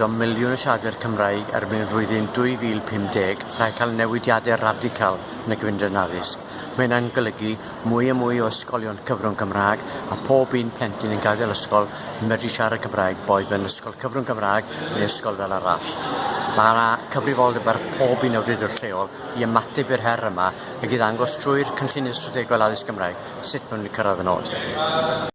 o miliwn o siaradwyr Cymraeg erbyn flwyddyn 2050 rhaid cael newidiadau radical yn y gyfundrefn addysg. Mae hynna'n golygu mwy a mwy o ysgolion cyfrwng Cymraeg a pob un plentyn yn gadael ysgol yn medru siarad Cymraeg boed yn ysgol cyfrwng Cymraeg neu ysgol fel arall. Mae yna cyfrifoldeb ar pob un awdurdod lleol i ymateb i'r her yma ac i ddangos trwy'r cynllunio strategol addysg Cymraeg sut maen nhw'n cyrraedd y nod.